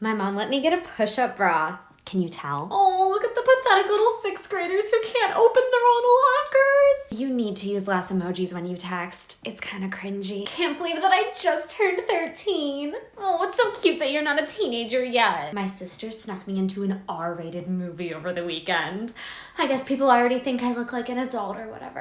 My mom let me get a push-up bra. Can you tell? Oh, look at the pathetic little sixth graders who can't open their own lockers. You need to use less emojis when you text. It's kind of cringy. Can't believe that I just turned 13. Oh, it's so cute that you're not a teenager yet. My sister snuck me into an R-rated movie over the weekend. I guess people already think I look like an adult or whatever.